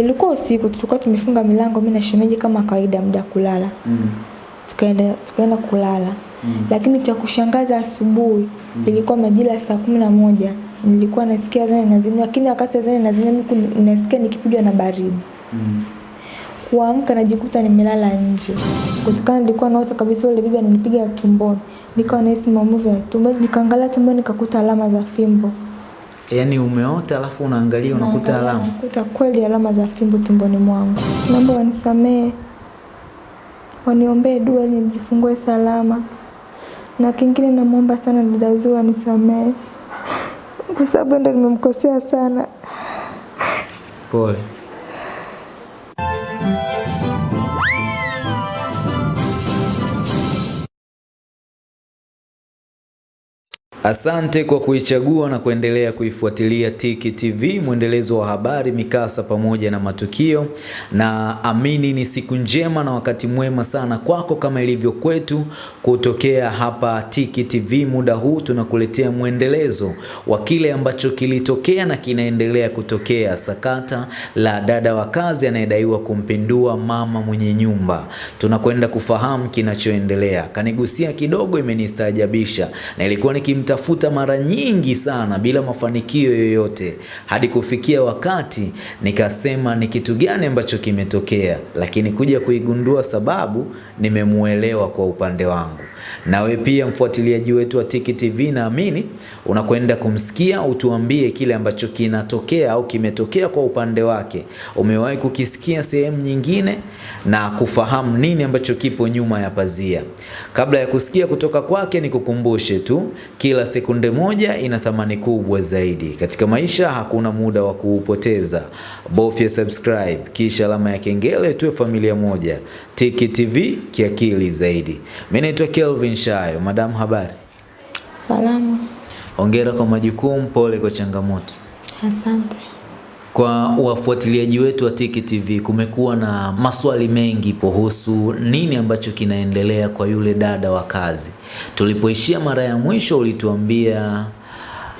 Ilikuwa usiku, tulikuwa tumefunga milango mimi na shemeji kama kawaida muda kulala. Mm. Tukaenda tukaenda kulala. Mm. Lakini cha kushangaza asubuhi mm. ilikuwa majira saa kumi na moja nilikuwa nasikia zani nazini, lakini wakati zani nazini mimi nasikia nikipigwa na baridi. Mm. Kuamka najikuta nimelala nje. Kutokana nilikuwa naota kabisa yule bibi ananipiga tumboni. Nikawa nahisi maumivu ya tumbo. Nikaangalia tumboni nikakuta alama za fimbo. Yaani umeota alafu unaangalia unakuta alama. Nakuta kweli alama za fimbo tumboni mwangu. Naomba wanisamee. Waniombee dua ili nijifungue salama. Na kingine namwomba sana dada Zuu anisamee. Kwa sababu ndo nimemkosea sana. Pole. Asante kwa kuichagua na kuendelea kuifuatilia Tiki TV, mwendelezo wa habari, mikasa pamoja na matukio. Na amini ni siku njema na wakati mwema sana kwako kama ilivyo kwetu kutokea hapa Tiki TV. Muda huu tunakuletea mwendelezo wa kile ambacho kilitokea na kinaendelea kutokea, sakata la dada wa kazi anayedaiwa kumpindua mama mwenye nyumba. Tunakwenda kufahamu kinachoendelea. Kanigusia kidogo, imenistaajabisha na ilikuwa nikimtafuta mara nyingi sana bila mafanikio yoyote, hadi kufikia wakati nikasema ni kitu gani ambacho kimetokea, lakini kuja kuigundua sababu nimemuelewa kwa upande wangu. Nawe pia mfuatiliaji wetu wa Tiki TV, naamini unakwenda kumsikia, utuambie kile ambacho kinatokea au kimetokea kwa upande wake. Umewahi kukisikia sehemu nyingine na kufahamu nini ambacho kipo nyuma ya pazia. Kabla ya kusikia kutoka kwake, nikukumbushe tu, kila sekunde moja ina thamani kubwa zaidi katika maisha. Hakuna muda wa kuupoteza, bofya subscribe kisha alama ya kengele, tuwe familia moja. Tiki TV kiakili zaidi. Mimi naitwa Kelvin Shayo. Madam, habari? Salama. Hongera kwa majukumu, pole kwa changamoto. Asante. Kwa wafuatiliaji wetu wa Tiki TV, kumekuwa na maswali mengi kuhusu nini ambacho kinaendelea kwa yule dada wa kazi. Tulipoishia mara ya mwisho, ulituambia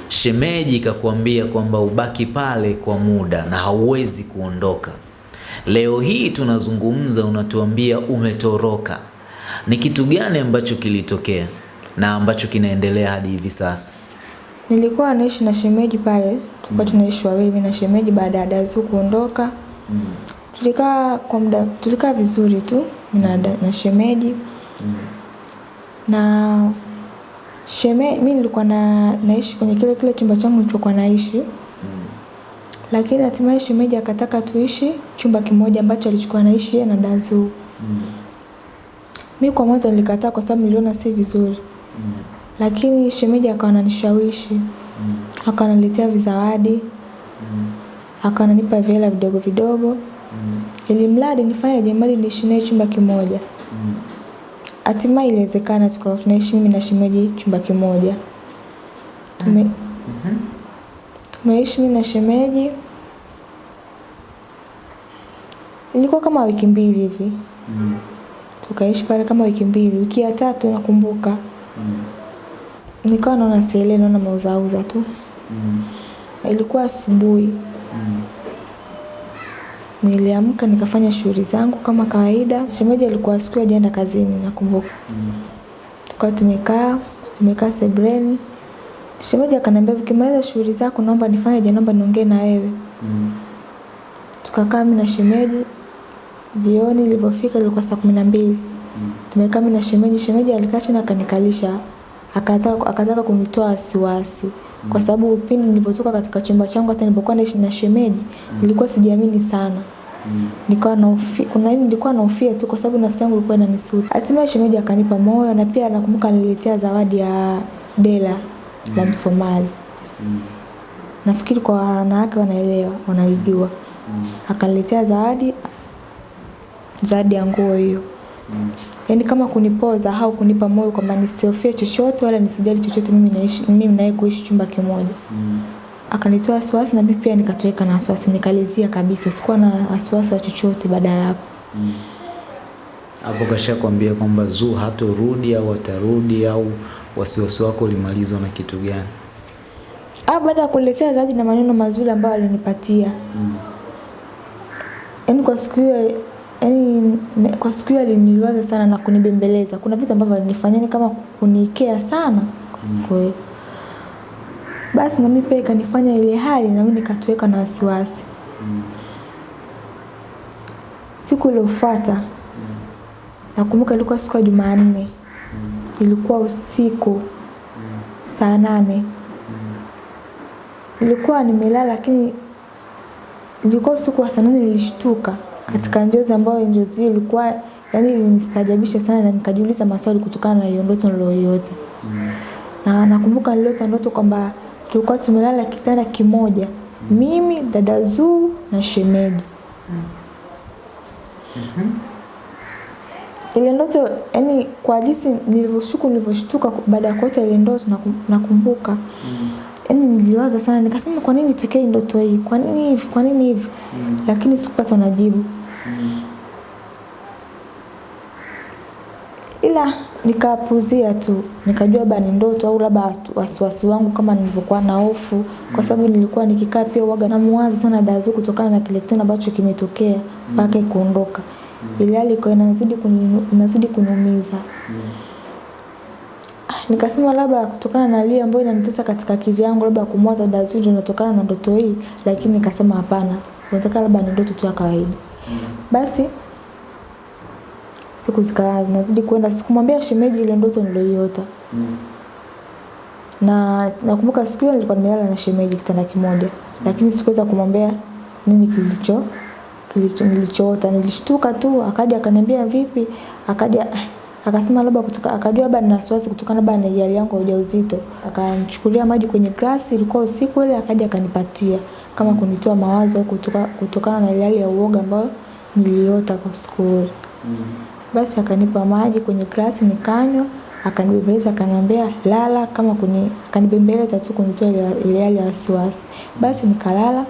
shemeji kakuambia kwamba ubaki pale kwa muda na hauwezi kuondoka. Leo hii tunazungumza, unatuambia umetoroka. Ni kitu gani ambacho kilitokea na ambacho kinaendelea hadi hivi sasa? Nilikuwa naishi na shemeji pale, tulikuwa tunaishi wawili mimi na shemeji baada ya dada kuondoka. kuondoka. Tulikaa kwa muda, tulikaa vizuri tu mimi na, da- na shemeji. Mm. Na sheme mimi nilikuwa na naishi kwenye kile kile chumba changu nilichokuwa naishi. Lakini hatimaye shemeji akataka tuishi chumba kimoja ambacho alichukua naishi yeye na dazu. Zuu. Mimi kwa mwanzo nilikataa kwa sababu niliona si vizuri. mm. Lakini shemeji akawa ananishawishi. mm. Akawa ananiletea vizawadi. mm. Akawa ananipa vihela vidogo vidogo. mm. Ili mradi nifanye jemali niishi naye chumba kimoja. mm. Hatimaye iliwezekana tukawa tunaishi mimi na shemeji chumba kimoja. Tume, mm -hmm. tumeishi mimi na shemeji. Ilikuwa kama wiki mbili hivi. Tukaishi pale kama wiki mbili. Wiki ya tatu nakumbuka. mm. Nikawa naona sielewi naona mauzauza tu. mm. Ilikuwa asubuhi. mm. Niliamka nikafanya shughuli zangu kama kawaida. Shemeji alikuwa siku hajaenda kazini nakumbuka. mm. Tukawa tumekaa, tumekaa sebreni Shemeji akaniambia ukimaliza shughuli zako naomba nifanyeje, naomba niongee na wewe. Mm. Tukakaa mimi na shemeji. Jioni ilivyofika ilikuwa saa kumi na mbili. Tumekaa mimi na shemeji, shemeji alikaa chini akanikalisha. Akataka akataka kunitoa wasiwasi. Kwa sababu pindi nilivyotoka katika chumba changu hata nilipokuwa naishi na shemeji, nilikuwa sijiamini sana. Nikawa nahofi, kuna nini nilikuwa nahofia tu kwa sababu nafsi yangu ilikuwa inanisuta. Hatimaye shemeji akanipa moyo na pia nakumbuka aliniletea zawadi ya dela la Msomali. Nafikiri kwa wanawake wanaelewa, wanalijua. Akaniletea zawadi zawadi ya nguo hiyo. mm. Yaani kama kunipoza au kunipa moyo kwamba nisihofie chochote wala nisijali chochote mimi naishi mimi naye kuishi chumba kimoja. mm. Akanitoa wasiwasi na mimi pia nikatoweka na wasiwasi nikalizia kabisa. Sikuwa na wasiwasi wa chochote baada ya hapo. mm Hapo kashakwambia kwamba Zuu hatorudi au atarudi au wasiwasi wako ulimalizwa na kitu gani? Ah, baada ya kuletea zawadi na maneno mazuri ambayo alinipatia. mm. yaani kwa siku hiyo yaani kwa siku hiyo aliniliwaza sana na kunibembeleza. Kuna vitu ambavyo alinifanyia kama kunikea sana kwa siku hiyo. Basi na mimi pia ikanifanya ile hali na mimi nikatoweka na wasiwasi. Mm. Siku iliyofuata nakumbuka ilikuwa siku ya Jumanne. Mm. Ilikuwa usiku mm. saa nane. mm. ilikuwa nimelala lakini ilikuwa usiku wa saa nane nilishtuka katika njozi ambayo njozi hiyo ilikuwa yani ilinistajabisha sana na nikajiuliza maswali kutokana na hiyo ndoto niliyoiota. Na nakumbuka niliota ndoto kwamba tulikuwa tumelala kitanda kimoja. Mimi, dada Zuu na shemeji. Ile ndoto yani kwa jinsi nilivyoshuku nilivyoshtuka baada ya kuota ile ndoto nakumbuka. Yaani niliwaza sana nikasema kwa nini tokee ndoto hii? Kwa nini hivi? Kwa nini hivi? Lakini sikupata majibu. Ila nikapuzia tu. Nikajua labda ni ndoto au labda wasiwasi wangu kama nilivyokuwa na hofu kwa sababu nilikuwa nikikaa pia huwaga namuwaza sana Dazu kutokana na kile kitendo ambacho kimetokea mpaka mm. kuondoka. Ile hali ikawa inazidi inazidi kuniumiza. Nikasema labda kutokana na hali ambayo inanitesa katika akili yangu labda kumwaza Dazu ndio inatokana na ndoto hii lakini nikasema hapana. nataka labda ni ndoto tu ya kawaida. Basi siku zikawa zinazidi kwenda sikumwambia shemeji ile ndoto niliyoiota. Na nakumbuka siku hiyo nilikuwa nimelala na shemeji kitanda kimoja lakini sikuweza kumwambia nini kilicho kilicho nilichoota. Nilishtuka tu akaja akaniambia vipi? Akaja akasema labda kutoka akajua labda nina wasiwasi kutokana labda na hali yangu ya ujauzito. Akanichukulia maji kwenye glasi ilikuwa usiku ile akaja akanipatia kama kunitoa mawazo kutoka kutokana na ile hali ya uoga ambayo niliota kwa siku ile. Basi akanipa maji kwenye glasi nikanywa, akanibembeleza akaniambia lala kama kuni akanibembeleza tu kunitoa ile hali ya wasiwasi. Basi nikalala.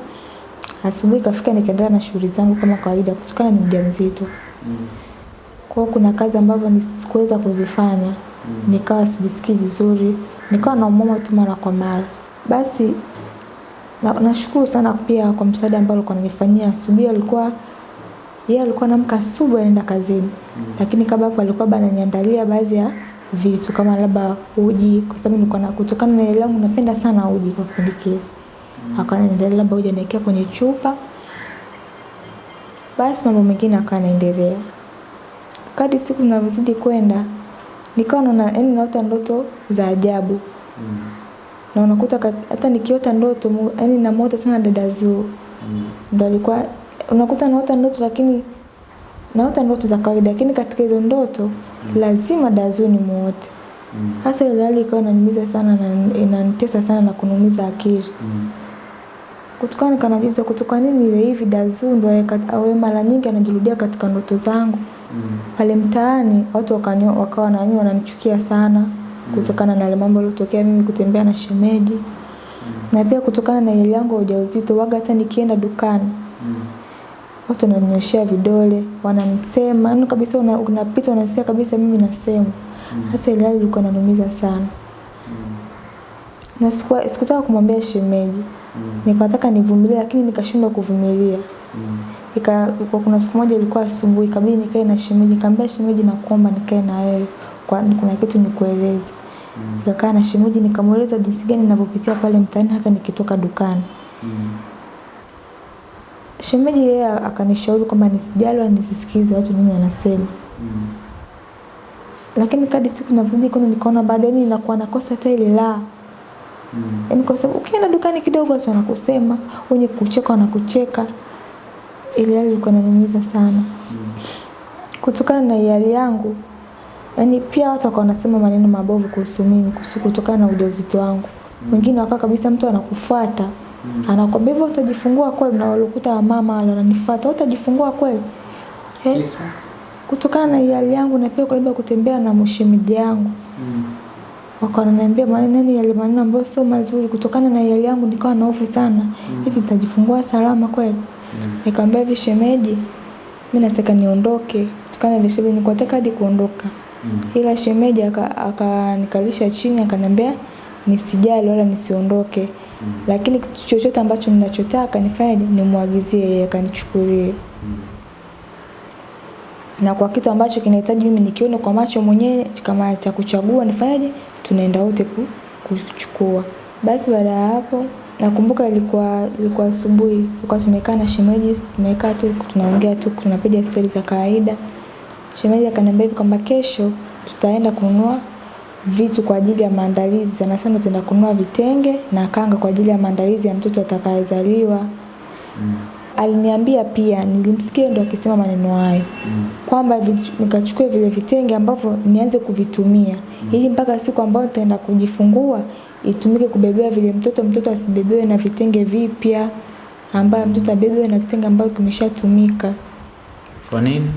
Asubuhi kafika nikaendelea na shughuli zangu kama kawaida kutokana ni mjamzito. Mm. Kwa kuna kazi ambazo sikuweza kuzifanya. Mm. Nikawa sijisikii vizuri. Nikawa naumwa tu mara kwa mara. Basi nashukuru sana pia kwa msaada ambao alikuwa ananifanyia. Asubuhi alikuwa yeye alikuwa anaamka asubuhi anaenda kazini. Mm. Lakini kabla hapo alikuwa bado ananiandalia baadhi ya vitu kama labda uji kwa sababu nilikuwa na kutokana na elimu napenda sana uji kwa kipindi kile. Akawa ananiandalia labda uji anaekea kwenye chupa. Basi mambo mengine akawa anaendelea. Kadri siku zinavyozidi kwenda nikawa naona yaani naota ndoto za ajabu. Na unakuta hata nikiota ndoto yani namuota sana dada Zuu. ndo alikuwa unakuta naota ndoto lakini naota ndoto za kawaida lakini katika hizo ndoto mm. lazima dada ni nimuote. Hasa ile hali ikawa inaniumiza sana na inanitesa sana na kunumiza akili. mm. Kutokana kanajuza kutoka nini iwe hivi dazu ndo awe mara nyingi anajirudia katika ndoto zangu. mm. Pale mtaani watu wakawa nani wananichukia sana kutokana na mambo yaliyotokea mimi kutembea na shemeji. Na pia kutokana na hali yangu ya ujauzito waga hata nikienda dukani. Watu wananyoshia vidole, wananisema, yani kabisa unapita unasikia kabisa mimi nasema Hasa ile hali ilikuwa inanumiza sana. Na sikutaka kumwambia shemeji. Nikataka nivumilie lakini nikashindwa kuvumilia. Ika, kwa Kuna siku moja ilikuwa asubuhi kabidi nikae na shemeji. Nikamwambia shemeji nakuomba nikae na wewe. kwa Kuna kitu nikueleze. Nikakaa na shemeji nikamweleza jinsi gani ninavyopitia pale mtaani hata nikitoka dukani. mm. Shemeji yeye akanishauri kwamba nisijali wala nisisikize watu nini wanasema. mm. Lakini kadi siku ninavyozidi kwenda nikaona bado yani ninakuwa nakosa hata ile raha. Yaani kwa sababu ukienda dukani kidogo watu wanakusema, wenye kucheka wanakucheka. Ile hali ilikuwa inaniumiza sana. Mm. Kutokana na hali yangu, yaani pia watu wakawa wanasema maneno mabovu kuhusu mimi kutokana na ujauzito wangu. Wengine wakawa kabisa mtu anakufuata. Anakwambia hivyo utajifungua kweli na walikuta wamama wale wananifuata, utajifungua kweli? Kutokana na hali yangu na pia labda kutembea na mshemidi yangu. Wakawa wananiambia maneno yale maneno ambayo sio mazuri kutokana na hali yangu nikawa na hofu sana. Hivi nitajifungua salama kweli? mm. Nikamwambia hivi shemeji, mimi nataka niondoke. Kutokana na ile shemeji nilikuwa nataka hadi kuondoka. Ila shemeji akanikalisha chini akaniambia nisijali wala nisiondoke. Mm. lakini kitu chochote ambacho ninachotaka nifanyaje nimwagizie yeye akanichukulie. Mm. na kwa kitu ambacho kinahitaji mimi nikione kwa macho mwenyewe kama cha kuchagua nifanyaje tunaenda wote kuchukua. Basi baada ya hapo nakumbuka ilikuwa ilikuwa asubuhi tulikuwa tumekaa na shemeji tumekaa tu tunaongea tu tunapiga stori za kawaida shemeji akaniambia hivi kwamba kesho tutaenda kununua vitu kwa ajili ya maandalizi sana sana tutaenda kununua vitenge na kanga kwa ajili ya maandalizi ya mtoto atakayezaliwa mm. aliniambia pia nilimsikia ndo akisema maneno hayo mm. kwamba nikachukue vile vitenge ambavyo nianze kuvitumia mm. ili mpaka siku ambayo nitaenda kujifungua itumike kubebea vile mtoto mtoto asibebewe na vitenge vipya ambayo mtoto abebewe na kitenge ambayo kimeshatumika kwa nini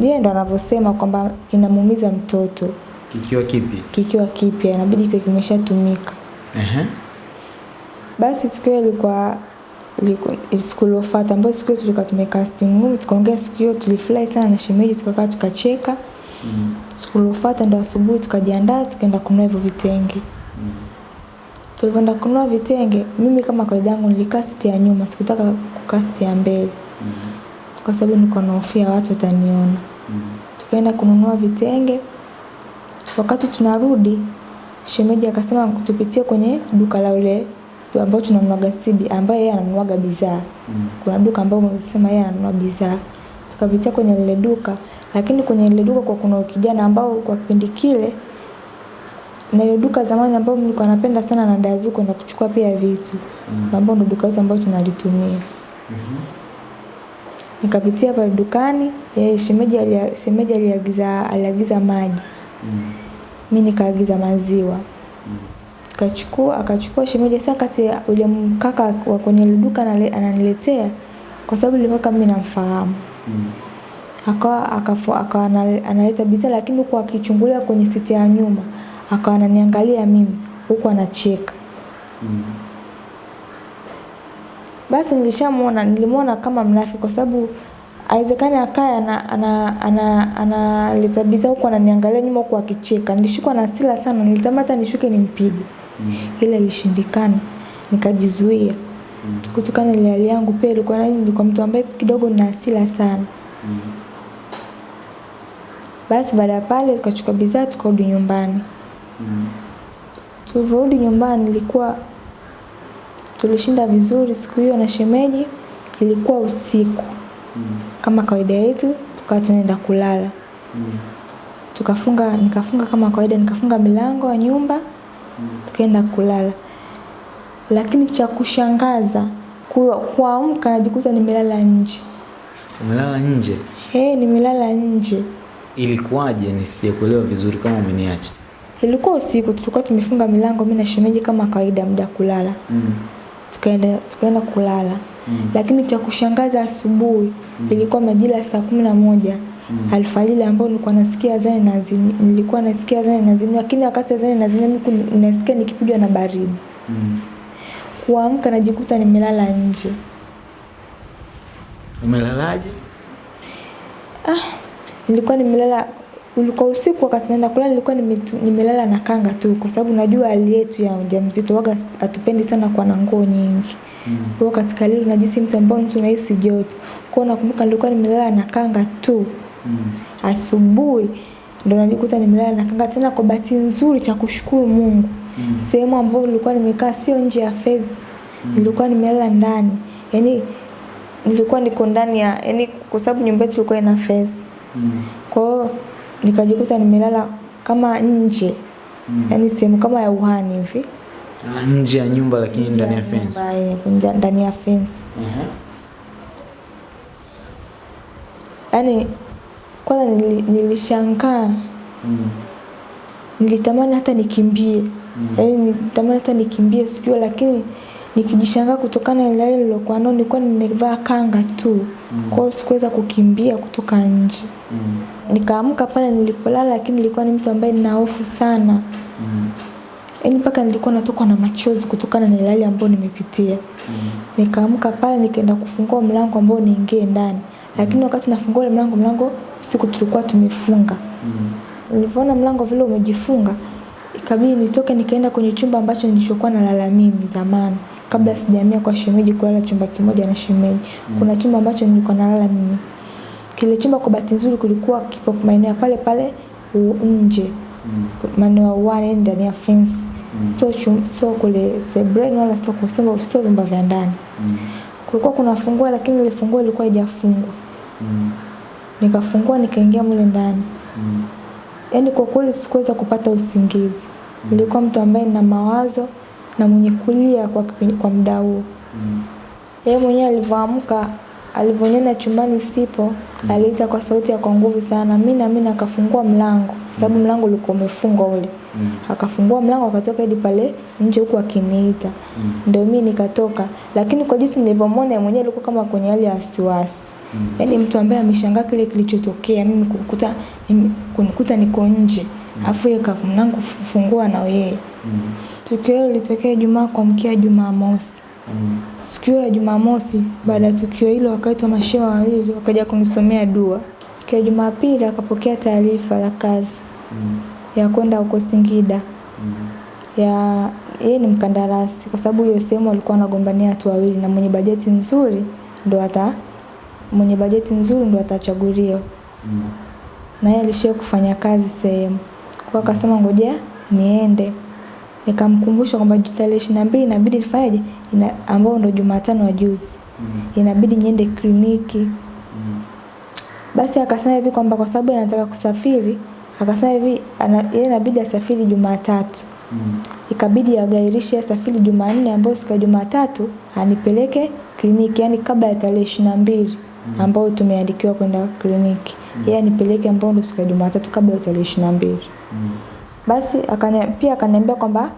yeye ndo anavyosema kwamba kinamuumiza mtoto kikiwa kipi kikiwa kipya inabidi kiwe kimeshatumika uh-huh. basi siku hiyo ilikuwa siku iliyofuata ambayo siku hiyo tulikuwa tumecasting room tukaongea siku hiyo tulifurahi sana na shemeji tukakaa tukacheka mm. siku iliyofuata ndo asubuhi tukajiandaa tukaenda kununua hivyo vitenge mm. tulivyoenda kununua vitenge mimi kama kawaida yangu nilikaa siti ya nyuma sikutaka kukaa siti ya mbele mm. Kwa sababu nilikuwa nahofia watu wataniona mm. tukaenda kununua vitenge wakati tunarudi shemeji akasema tupitie kwenye duka la ule ambao tunanunuaga sibi ambaye yeye ananunuaga bidhaa mm. kuna duka ambao umesema yeye ananunua bidhaa tukapitia kwenye lile duka lakini kwenye lile duka kwa kuna kijana ambao kwa kipindi kile na ile duka zamani ambao nilikuwa napenda sana na dazu na kuchukua pia vitu mm. ambao ndo duka letu ambao tunalitumia mm-hmm. Nikapitia pale dukani yeye shemeji alia, shemeji aliagiza aliagiza maji mm. mi nikaagiza maziwa mm. kachukua akachukua shemeji sasa kati ule mkaka wa kwenye ile duka ananiletea kwa sababu ile mkaka mimi namfahamu mm. akawa akawa analeta bidhaa lakini huku akichungulia kwenye siti ya nyuma akawa ananiangalia mimi huku anacheka mm. Basi nilishamwona nilimwona kama mnafiki kwa sababu haiwezekani akae analeta ana, ana, ana, huku ananiangalia nyuma huku akicheka Nilishikwa na hasira sana nilitamani hata nishuke nimpige mm. Ile ilishindikana nikajizuia mm. kutokana ile hali yangu pia ilikuwa nilikuwa mtu ambaye kidogo na hasira sana mm. basi baada ya pale tukachukua bidhaa tukarudi nyumbani mm. tulivyorudi nyumbani ilikuwa tulishinda vizuri siku hiyo na shemeji ilikuwa usiku mm. kama kawaida yetu tukawa tunaenda kulala mm. tukafunga nikafunga kama kawaida nikafunga milango ya nyumba mm. tukaenda kulala lakini cha kushangaza kuamka najikuta nimelala nje umelala nje hey, nimelala nje ilikuwaje nisijakuelewa vizuri kama umeniacha ilikuwa usiku tulikuwa tumefunga milango mimi na shemeji kama kawaida muda kulala mm. Tukaenda tukaenda kulala mm. lakini cha kushangaza asubuhi mm. ilikuwa majira saa kumi na moja mm. alfajiri ambao nilikuwa nasikia azani na zini, nilikuwa nasikia azani nazini lakini wakati azani na miku mimi nasikia nikipigwa na baridi mm. kuamka najikuta nimelala nje umelalaje ah nilikuwa nimelala ulikuwa usiku wakati naenda kulala nilikuwa nimelala na kanga tu kwa sababu najua hali yetu ya mjamzito waga hatupendi sana kuwa na nguo nyingi mm. kwa katika lilo najisi mtu ambao mtu nahisi joto Kwa nakumbuka nilikuwa nimelala na kanga tu mm. asubuhi ndo najikuta nimelala na kanga tena kwa bahati nzuri cha kushukuru Mungu mm. sehemu ambayo nilikuwa nimekaa sio nje ya fezi mm. nilikuwa nimelala ndani yani nilikuwa niko ndani ya yani kwa sababu nyumba yetu ilikuwa ina fezi mm. kwa hiyo nikajikuta nimelala kama nje mm. yani sehemu kama ya uhani hivi ah, nje ya nyumba lakini ndani ya fence ndani ya fence yani kwanza nili, nilishangaa mm. nilitamani hata nikimbie mm. yani nilitamani hata nikimbie sijua lakini nikijishangaa kutokana na ile nilokuwa nao nilikuwa nimevaa kanga tu mm. kwa hiyo sikuweza kukimbia kutoka nje mm. Nikaamka pale nilipolala lakini nilikuwa ni mtu ambaye nina hofu sana mm. yaani mpaka nilikuwa natokwa na machozi kutokana na ilali ambayo nimepitia mm. nikaamka pale nikaenda kufungua mlango ambao niingie ndani lakini wakati nafungua ile mlango mlango siku tulikuwa tumefunga mm. nilivyoona mlango vile umejifunga ikabidi nitoke nikaenda kwenye chumba ambacho nilichokuwa nalala mimi zamani kabla sijahamia kwa shemeji kulala chumba kimoja na shemeji. Mm. Kuna chumba ambacho nilikuwa nalala mimi. Kile chumba kwa bahati nzuri kulikuwa kipo maeneo pale pale nje maeneo ya uwani ndani ya fence mm. sio chum- sio kule sebreni wala sio kusema sio vyumba vya ndani mm. kulikuwa kuna fungua lakini ile funguo ilikuwa haijafungwa mm. nikafungua nikaingia mule ndani mm. yaani kwa kweli sikuweza kupata usingizi mm. nilikuwa mtu ambaye nina mawazo na mwenye kulia kwa, kwa muda huo yeye mwenyewe alivyoamka alivyoniona chumbani sipo aliita kwa sauti ya kwa nguvu sana. Mi na mi akafungua mlango kwa sababu mlango ulikuwa umefungwa ule. Mm. akafungua mlango akatoka hadi pale nje huku akiniita. Mm. ndio mi nikatoka. Lakini kwa jinsi nilivyomwona ya mwenyewe alikuwa kama kwenye hali ya wasiwasi. Mm. yaani mtu ambaye ameshangaa kile kilichotokea mimi kukuta kunikuta niko nje. Alafu yeye ka- mlango fungua na yeye. Mm. tukio hilo lilitokea Ijumaa kuamkia Jumamosi siku hiyo ya Jumamosi baada ya tukio hilo wakaitwa mashehe wawili wakaja kunisomea dua. Siku ya Jumapili akapokea taarifa ya kazi mm. ya kwenda huko Singida mm. ya yeye ni mkandarasi kwa sababu hiyo sehemu alikuwa anagombania watu wawili na mwenye bajeti nzuri ndo ata mwenye bajeti nzuri ndo atachaguliwa mm. na yeye alishia kufanya kazi sehemu kwa akasema ngoja niende nikamkumbusha kwamba tarehe ishirini na mbili inabidi nifanyaje ina, ambao ndo Jumatano wa juzi. Mm. inabidi niende kliniki. Basi akasema hivi kwamba kwa sababu anataka kusafiri akasema hivi yeye inabidi asafiri Jumatatu. Mm. ikabidi agairishe asafiri Jumanne ambayo siku ya Jumatatu anipeleke kliniki yani kabla ya tarehe ishirini na mbili ambayo tumeandikiwa kwenda kliniki. Mm. yeye anipeleke ambao ndo siku ya Jumatatu kabla ya tarehe ishirini na mbili basi akanya, pia akaniambia kwamba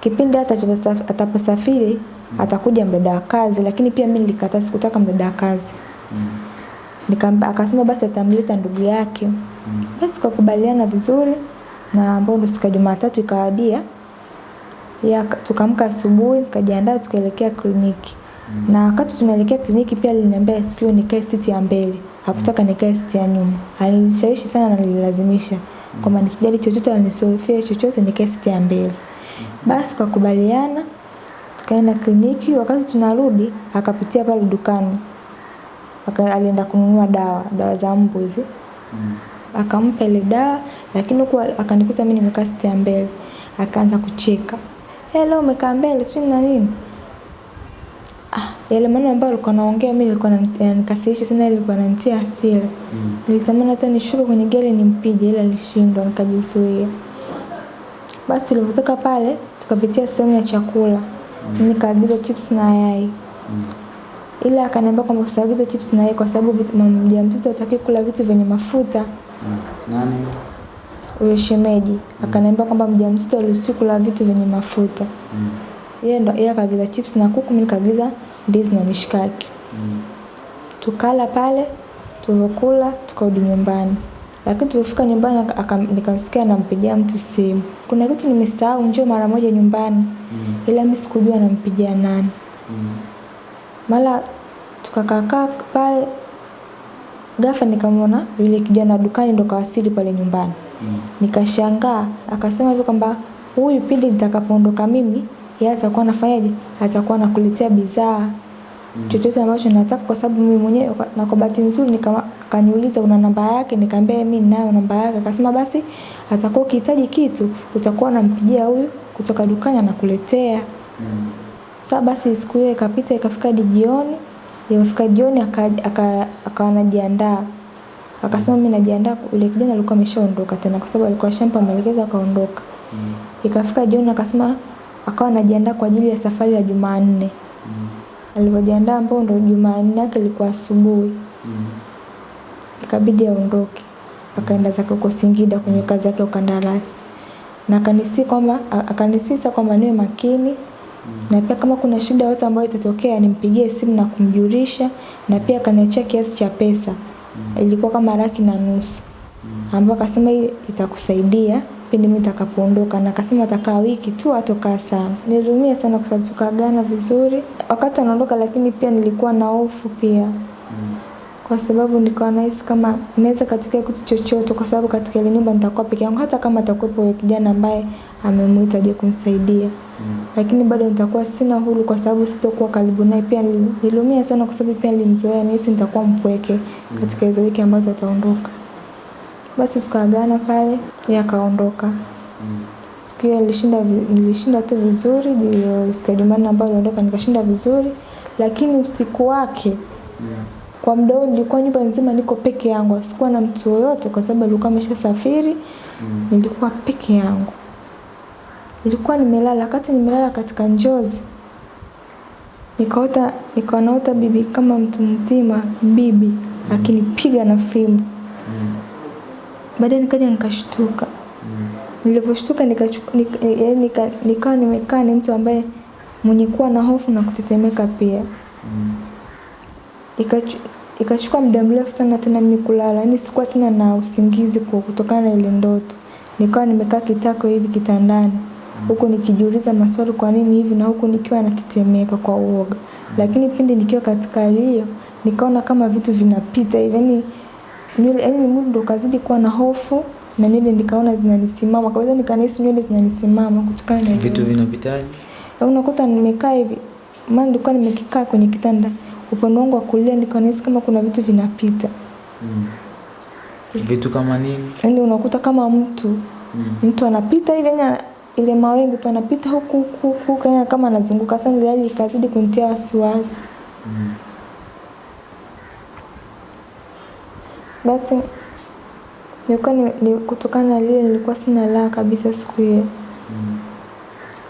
kipindi hata ataposaf- ataposafiri atakuja mdada wa kazi lakini pia mimi nilikataa sikutaka mdada wa kazi. Nikamwambia akasema basi atamleta ndugu yake. Mm. basi tukakubaliana vizuri na ambao ndo siku ya Jumatatu ikawadia ya tukamka asubuhi tukajiandaa tukaelekea kliniki. Mm. na wakati tunaelekea kliniki pia aliniambia siku nikae siti ya mbele. Hakutaka nikae siti ya nyuma. Alinishawishi sana na nililazimisha kwamba nisijali chochote na nisihofie chochote nikae siti ya mbele. Basi tukakubaliana tukaenda kliniki wakati tunarudi akapitia pale dukani. Alienda kununua dawa dawa za mbu hizi akampa ile dawa lakini huku akanikuta mimi nimekaa siti ya mbele akaanza kucheka. Hello, umekaa mbele sio na nini yale maneno ambayo alikuwa anaongea mimi nilikuwa nikasirisha sana ilikuwa inanitia hasira. Nilitamani hata nishuke kwenye gari nimpige ila nilishindwa nikajizuia. Basi tulivyotoka pale tukapitia sehemu ya chakula. Mm. nikaagiza chips na yai. Mm. ila akaniambia kwamba usiagize chips na yai kwa sababu mjamzito hataki kula vitu vyenye mafuta. Nani? huyo shemeji. Mm. akaniambia kwamba mjamzito haruhusiwi kula vitu vyenye mafuta. Yeye ndo yeye akaagiza chips na kuku mimi nikaagiza ndizi na mishikaki mm. tukala pale tulivyokula tukarudi nyumbani lakini tulifika nyumbani nikamsikia nampigia mtu simu kuna kitu nimesahau njoo mara moja nyumbani mm. ila mimi sikujua nampigia nani mm. mara tukakakaa pale ghafla nikamwona yule kijana dukani ndo kawasili pale nyumbani mm. nikashangaa akasema hivyo kwamba huyu pindi nitakapoondoka mimi yeye atakuwa anafanyaje atakuwa anakuletea bidhaa chochote ambacho nataka kwa sababu mimi mwenyewe na kwa bahati nzuri nikama- akaniuliza una namba yake nikamwambia mimi ninayo namba yake akasema basi atakuwa ukihitaji kitu utakuwa unampigia huyu kutoka dukani anakuletea Sasa basi siku hiyo ikapita ikafika hadi jioni. Ilipofika jioni aka- aka- akawa anajiandaa. Akasema mimi najiandaa yule kijana alikuwa ameshaondoka tena kwa sababu alikuwa shampa maelekezo akaondoka. Ikafika jioni akasema akawa anajiandaa kwa ajili ya safari ya Jumanne. Mm. Alivyojiandaa ambao ndo Jumanne yake ilikuwa asubuhi. Mm. Ikabidi aondoke. Akaenda zake huko Singida kwenye kazi yake ya ukandarasi. Na akanisi kwamba akanisisa kwamba niwe makini mm. na pia kama kuna shida yote ambayo itatokea nimpigie simu na kumjulisha na pia akaniachia kiasi cha pesa Mm. ilikuwa kama laki na nusu Mm. ambayo akasema hii itakusaidia pindi mimi nitakapoondoka na akasema atakaa wiki tu atokaa sana Nilumia sana kwa sababu tukaagana vizuri wakati anaondoka lakini pia nilikuwa na hofu pia kwa kwa sababu nilikuwa nahisi kama inaweza katokea kitu chochote, kwa sababu katika ile nyumba nitakuwa peke yangu, hata kama atakuwepo yule kijana ambaye amemuita aje kumsaidia mm. lakini bado nitakuwa sina huru, kwa sababu sitokuwa karibu naye. Pia niliumia sana, kwa sababu pia nilimzoea, nahisi nitakuwa mpweke mm. katika hizo wiki ambazo ataondoka. Basi tukaagana pale, yeye akaondoka siku hiyo nilishinda, nilishinda tu vizuri, siku ya Jumanne ambayo niliondoka nikashinda vizuri, lakini usiku wake yeah. Kwa muda huo nilikuwa nyumba nzima niko peke yangu, sikuwa na mtu yoyote kwa sababu alikuwa ameshasafiri. Mm. Nilikuwa peke yangu. Nilikuwa nimelala, wakati nimelala katika njozi nikaota nikaona bibi kama mtu mzima bibi mm. akinipiga na fimbo. Mm. Baadaye nikaja nikashtuka. Mm. Nilivyoshtuka nikachuka nika, nika, nikawa nimekaa ni mtu ambaye mwenye kuwa na hofu na kutetemeka pia. Mm ikachukua muda mrefu sana tena mimi kulala, yani sikuwa tena na usingizi kwa kutokana na ile ndoto. Nikawa nimekaa kitako hivi kitandani huku nikijiuliza maswali kwa nini hivi na huku nikiwa natetemeka kwa uoga. Lakini pindi nikiwa katika hali hiyo nikaona kama vitu vinapita hivi yani nywele yani mwili ndo kazidi kuwa na hofu na nywele nikaona zinanisimama kabisa, nikanihisi nywele zinanisimama kutokana na vitu vinapitaje. Unakuta nimekaa hivi, maana nilikuwa nimekikaa kwenye kitanda upande wangu wa kulia nikaonesi kama kuna vitu vinapita. Mm. Vitu kama nini? Yani unakuta kama mtu mm. mtu anapita hivi yani ile mawingu tu anapita huku huku huku kama anazunguka sana ile hali ikazidi kunitia wasiwasi. Mm. Basi nilikuwa ni, ni kutokana na lile nilikuwa sina raha kabisa siku hiyo. Mm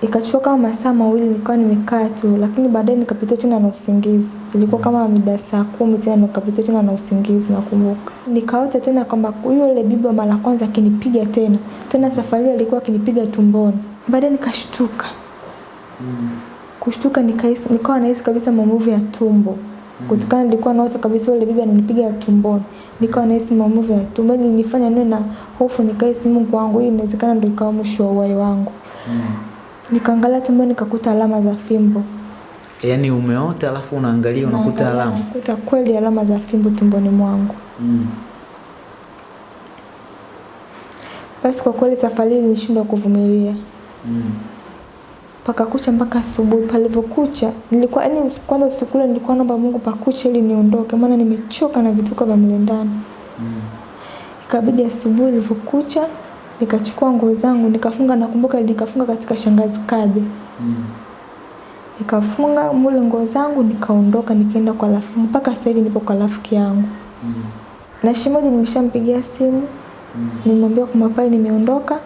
ikachukua kama masaa mawili nilikuwa nimekaa tu, lakini baadaye nikapita tena na usingizi. Ilikuwa kama mida saa kumi tena nikapita tena na usingizi nakumbuka. Nikaota tena kwamba yule bibi wa mara kwanza akinipiga tena. Tena safari alikuwa akinipiga tumboni. Baadaye nikashtuka. Mm. Kushtuka nikahisi nikawa nahisi kabisa maumivu ya tumbo. Mm. Kutokana nilikuwa naota kabisa yule bibi ananipiga tumboni. Nikawa nahisi maumivu ya tumboni, Nilifanya niwe na hofu nikahisi Mungu wangu hii inawezekana ndio ikawa mwisho wa uhai wangu. Mm. Nikaangalia tumboni nikakuta alama za fimbo. Yaani umeota alafu unaangalia unakuta alama? Nakuta kweli alama za fimbo tumboni mwangu. Mm. Basi kwa kweli safari hii nilishindwa kuvumilia. Mm. Paka kucha mpaka asubuhi. Palivyokucha nilikuwa yani kwanza usiku ule nilikuwa naomba Mungu pakuche ili niondoke, maana nimechoka na vituko vya mle ndani. Mm. Ikabidi asubuhi ilivyokucha nikachukua nguo zangu nikafunga, nakumbuka nikafunga katika shangazi kaje mm. nikafunga mule nguo zangu nikaondoka, nikaenda kwa rafiki mpaka sasa hivi nipo kwa rafiki yangu mm. na shimoji nimeshampigia simu mm. nimwambia kwa pale nimeondoka,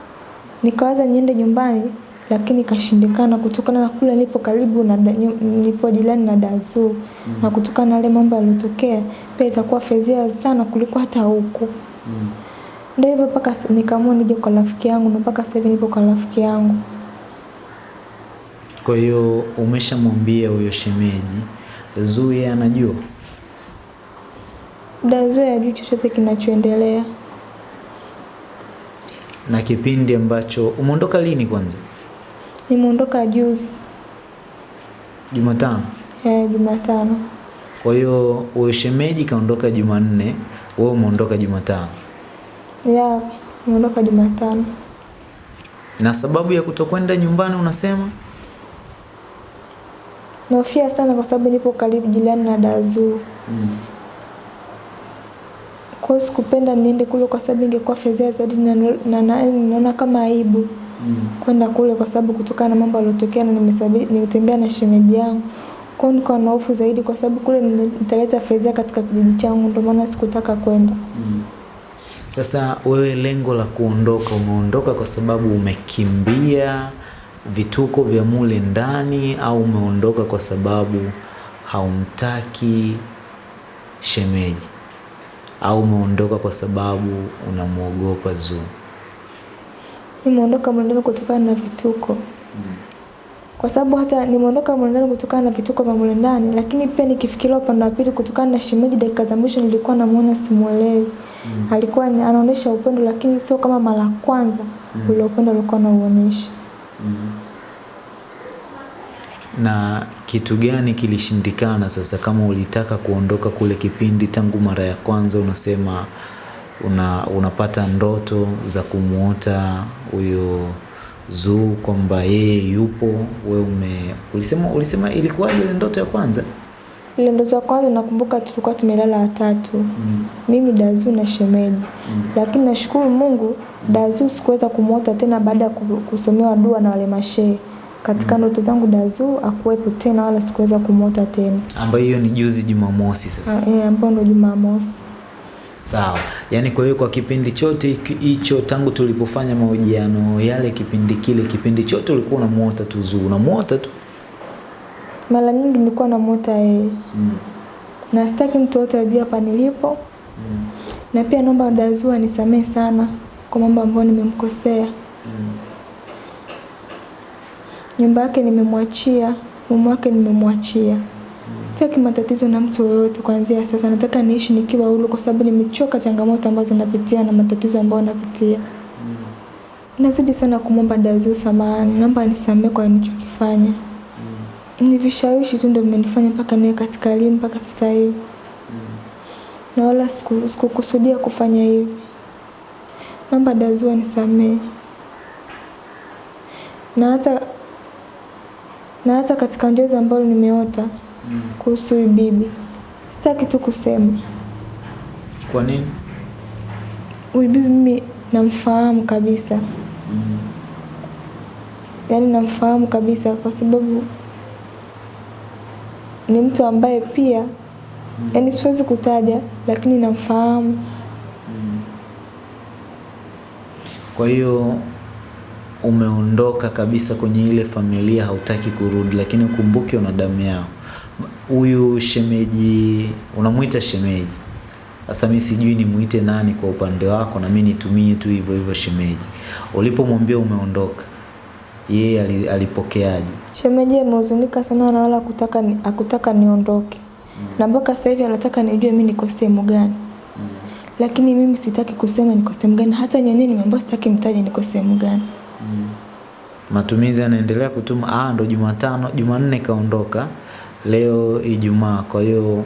nikawaza niende nyumbani lakini ikashindikana kutokana na kule nilipo karibu na nilipo jirani na Dazu mm. -hmm. na kutokana na yale mambo yaliyotokea pia itakuwa fezia sana kuliko hata huku mm. -hmm. Ndio hivyo mpaka nikaamua nije kwa rafiki yangu na mpaka sasa hivi nipo kwa rafiki yangu. Kwa hiyo umeshamwambia huyo shemeji, Zuye anajua? Zuia hajui chochote kinachoendelea. Na kipindi ambacho umeondoka lini kwanza? Nimeondoka juzi. Jumatano? Eh, Jumatano. Kwa hiyo wewe shemeji kaondoka Jumanne, wewe umeondoka Jumatano? Ya, nimeondoka Jumatano. Na sababu ya kutokwenda nyumbani unasema? Nahofia sana kwa sababu nipo karibu jirani na Dazu. Mm. Kwa hiyo sikupenda niende kule kwa sababu ingekuwa fedhea zaidi na naona kama aibu. Mm. Kwenda kule kwa sababu kutokana na mambo yaliyotokea na nimetembea na shemeji yangu. kwao, niko na hofu zaidi kwa sababu kule nitaleta fedha katika kijiji changu ndio maana sikutaka kwenda. Mm. Sasa wewe lengo la kuondoka, umeondoka kwa sababu umekimbia vituko vya mule ndani au umeondoka kwa sababu haumtaki shemeji au umeondoka kwa sababu unamwogopa Zuu? Nimeondoka mule kutokana na vituko mm. Kwa sababu hata nimeondoka mule kutokana na vituko vya mule ndani, lakini pia nikifikiria upande wa pili, kutokana na shemeji, dakika za mwisho nilikuwa namuona simuelewi mm. alikuwa anaonesha upendo lakini sio kama mara kwanza mm. ule upendo alikuwa anauonesha mm. Na kitu gani kilishindikana sasa kama ulitaka kuondoka kule kipindi tangu mara ya kwanza unasema una, unapata ndoto za kumuota huyo Zuu kwamba yeye yupo, we ume ulisema, ulisema ilikuwa ile ndoto ya kwanza? Ile ndoto ya kwanza nakumbuka tulikuwa tumelala watatu mm. mimi Dazu na shemeji mm. lakini nashukuru Mungu Dazu sikuweza kumwota tena baada ya kusomewa dua na wale mashehe katika mm. ndoto zangu Dazu akuwepo tena wala sikuweza kumwota tena, ambayo hiyo ni juzi Jumamosi sasa. Ah, eh, ambayo ndo Jumamosi. Sawa, yaani kwa hiyo kwa kipindi chote hicho tangu tulipofanya mahojiano yale, kipindi kile, kipindi chote ulikuwa unamuota tu Zuu, unamuota tu? Mara nyingi nilikuwa namuota yeye mm. na sitaki mtu yote ajue hapa nilipo mm. na pia naomba Dazuu anisamehe sana kwa mambo ambayo nimemkosea mm. nyumba yake nimemwachia, mume wake nimemwachia Sitaki matatizo na mtu yoyote kuanzia sasa. Nataka niishi nikiwa huru kwa sababu nimechoka changamoto ambazo napitia na matatizo ambayo napitia. Nazidi sana kumwomba Dazu samahani, naomba anisamehe kwa nilichokifanya. Ni vishawishi tu ndio vimenifanya mpaka niwe katika hali mpaka sasa hivi. Na wala sikukusudia siku kufanya hivi. Naomba Dazu anisamehe. Na hata na hata katika njozi ambayo nimeota mm. kuhusu huyu bibi. Sitaki tu kusema. Kwa nini? Huyu bibi mimi namfahamu kabisa mm. Yaani namfahamu kabisa kwa sababu ni mtu ambaye pia mm. yaani siwezi kutaja lakini namfahamu mm. Kwa hiyo umeondoka kabisa kwenye ile familia, hautaki kurudi, lakini ukumbuke una damu yao huyu shemeji unamwita shemeji. Sasa mimi sijui nimuite nani kwa upande wako, na mimi nitumie tu hivyo hivyo shemeji. Ulipomwambia umeondoka, yeye alipokeaje? Shemeji amehuzunika sana na wala kutaka ni, akutaka niondoke mm. na mpaka sasa hivi anataka nijue mimi niko sehemu gani mm. lakini mimi sitaki kusema niko sehemu gani, hata nyenyewe nimeambiwa sitaki mtaje niko sehemu gani mm. Matumizi yanaendelea kutuma. Ah, ndo Jumatano, Jumanne kaondoka leo Ijumaa. Kwa hiyo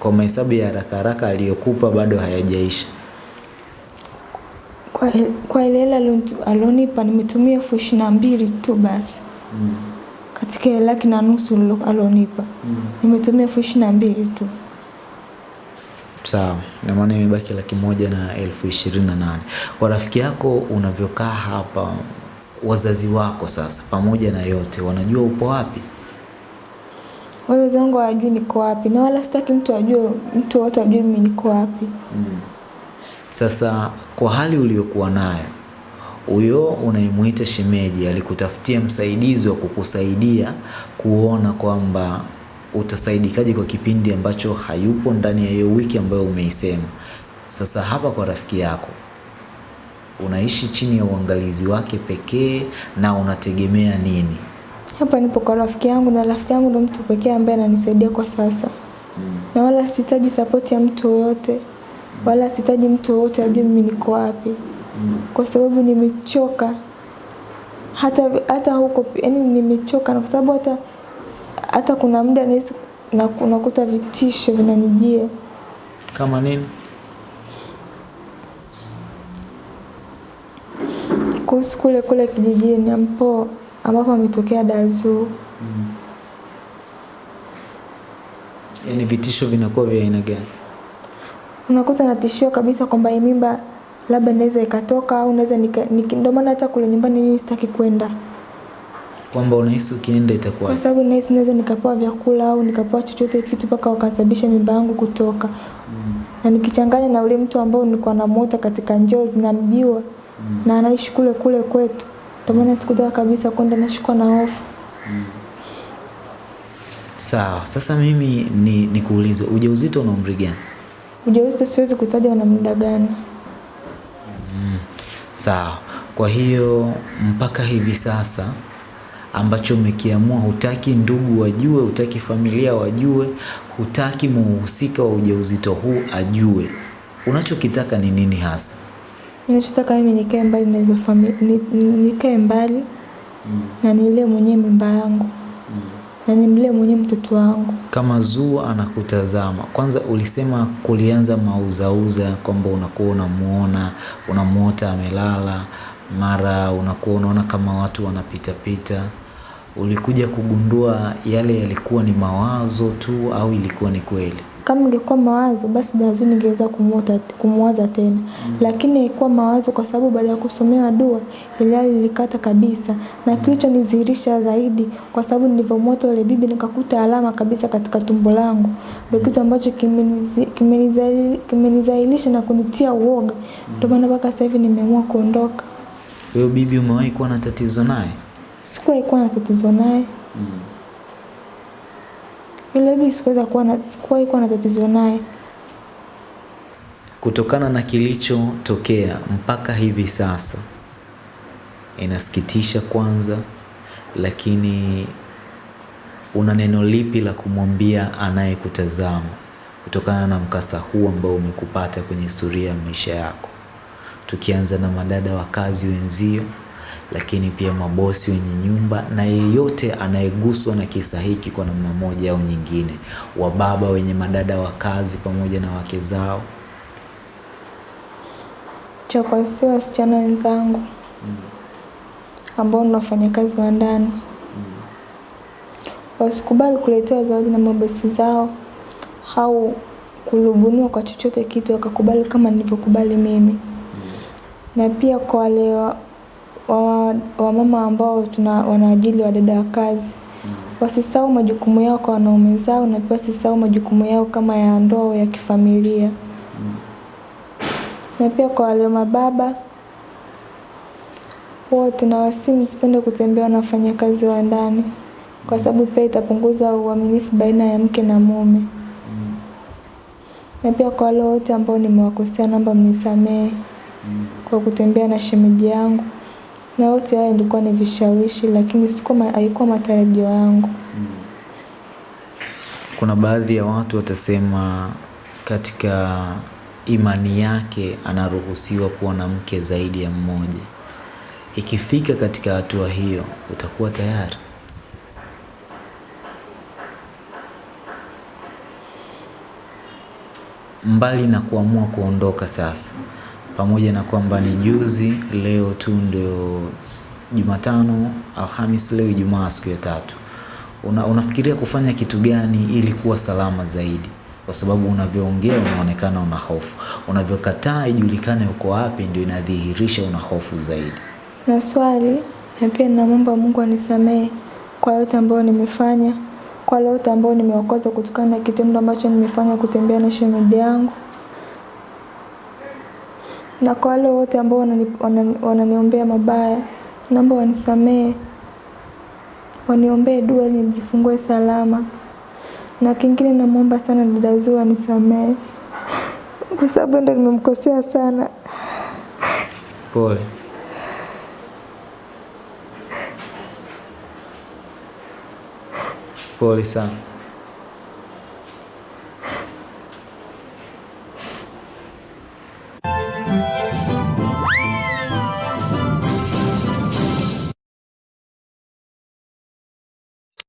kwa mahesabu ya haraka haraka aliyokupa bado hayajaisha. Kwa, kwa ile hela alionipa nimetumia elfu ishirini na mbili tu basi mm. katika laki na nusu alonipa mm. nimetumia elfu ishirini na mbili tu. Sawa, na maana imebaki laki moja na elfu ishirini na nane. Kwa rafiki yako unavyokaa hapa, wazazi wako sasa, pamoja na yote, wanajua upo wapi? Wazazi wangu hawajui niko wapi na wala sitaki mtu ajue, mtu wote ajue mimi niko wapi. Mm. Sasa kwa hali uliyokuwa nayo, huyo unayemwita shemeji alikutafutia msaidizi wa kukusaidia kuona kwamba utasaidikaje kwa kipindi ambacho hayupo ndani ya hiyo wiki ambayo umeisema. Sasa hapa kwa rafiki yako unaishi chini ya uangalizi wake pekee na unategemea nini? Hapa nipo kwa rafiki yangu na rafiki yangu ndo mtu pekee ambaye ananisaidia kwa sasa. Mm. Na wala sihitaji sapoti ya mtu yoyote. Mm. Wala sihitaji mtu yoyote ajue mimi niko wapi. Mm. Kwa sababu nimechoka. Hata hata huko yani nimechoka na kwa sababu hata hata kuna muda nahisi na unakuta vitisho vinanijia. Kama nini? Kuhusu kule kule kijijini ambapo ambapo ametokea Dazu. Mm. Yaani vitisho vinakuwa vya aina gani? Unakuta natishiwa kabisa kwamba hii mimba labda naweza ikatoka au naweza ndio maana hata kule nyumbani mimi sitaki kwenda. Kwamba unahisi ukienda itakuwa? Kwa sababu nahisi naweza nikapewa vyakula au nikapewa chochote kitu mpaka wakasababisha mimba yangu kutoka. Mm. Na nikichanganya na ule mtu ambao nilikuwa namuota katika njozi namjua mm. na anaishi kule kule kwetu ndio maana sikutaka kabisa kwenda, nashikwa na hofu. Mm. Sawa, sasa mimi ni nikuulize, ujauzito una umri gani? Ujauzito siwezi kutaja una muda gani. Mm. Sawa, kwa hiyo mpaka hivi sasa ambacho umekiamua, hutaki ndugu wajue, hutaki familia wajue, hutaki muhusika wa ujauzito huu ajue, unachokitaka ni nini hasa? Ninachotaka mimi nikae mbali na hizo familia, nikae mbali na nilee mwenyewe mimba yangu na nimlee mwenyewe mtoto wangu. Kama Zuu anakutazama, kwanza ulisema kulianza mauzauza kwamba unakuwa unamuona unamuota amelala, mara unakuwa unaona kama watu wanapitapita. Ulikuja kugundua yale yalikuwa ni mawazo tu au ilikuwa ni kweli? Kama ingekuwa mawazo basi dazu ningeweza kumuota kumwaza tena, mm. lakini ilikuwa mawazo kwa sababu baada ya kusomewa dua ile hali ilikata kabisa, na kilichonidhihirisha zaidi kwa sababu nilivyomwota yule bibi nikakuta alama kabisa katika tumbo langu, ndio kitu ambacho kimenizi- kimenizalilisha na kunitia uoga. Ndio maana mpaka sasa hivi nimeamua kuondoka. Huyo bibi umewahi kuwa na tatizo naye? Sikuwahi kuwa na tatizo naye. Bibi sikuweza kuwa na sikuwahi kuwa na tatizo naye. Kutokana na kilichotokea mpaka hivi sasa, inasikitisha kwanza, lakini una neno lipi la kumwambia anayekutazama kutokana na mkasa huu ambao umekupata kwenye historia ya maisha yako, tukianza na madada wa kazi wenzio, lakini pia mabosi wenye nyumba na yeyote anayeguswa na kisa hiki kwa namna moja au nyingine, wababa wenye madada wa kazi pamoja na wake zao. cha wasichana wenzangu mm. ambao ni wafanyakazi wa ndani mm. wasikubali kuletewa zawadi na mabosi zao au kulubuniwa kwa chochote kitu wakakubali kama nilivyokubali mimi. Na pia kwa wale wa, wa, wamama ambao tuna wanaajili wadada wa kazi. Wasisahau majukumu yao kwa wanaume zao na pia wasisahau majukumu yao kama ya ndoa au ya kifamilia. Na pia kwa wale mababa wote na wasimu msipende kutembea na wafanyakazi wa ndani, kwa sababu pia itapunguza uaminifu baina ya mke na mume. Na pia kwa wale wote ambao nimewakosea, naomba mnisamehe kwa kutembea na shemeji yangu, na yote haya ilikuwa ni vishawishi, lakini haikuwa matarajio yangu. Kuna baadhi ya watu watasema katika imani yake anaruhusiwa kuwa na mke zaidi ya mmoja. Ikifika katika hatua hiyo, utakuwa tayari? Mbali na kuamua kuondoka sasa, pamoja na kwamba ni juzi, leo tu ndio Jumatano, Alhamis, leo Ijumaa, siku ya tatu. Una, unafikiria kufanya kitu gani ili kuwa salama zaidi? Kwa sababu unavyoongea unaonekana una hofu, unavyokataa ijulikane uko wapi, ndio inadhihirisha una hofu zaidi. Na swali na pia namwomba Mungu anisamehe kwa yote ambayo nimefanya, kwa yote ambayo nimewakosa kutokana na kitendo ambacho nimefanya kutembea na shemeji yangu, na kwa wale wote ambao wananiombea wanani- wananiombea mabaya, naomba wanisamehe, waniombee dua ili nijifungue salama. Na kingine namwomba sana dada Zuu anisamehe kwa sababu ndo nimemkosea sana. Pole. Pole sana.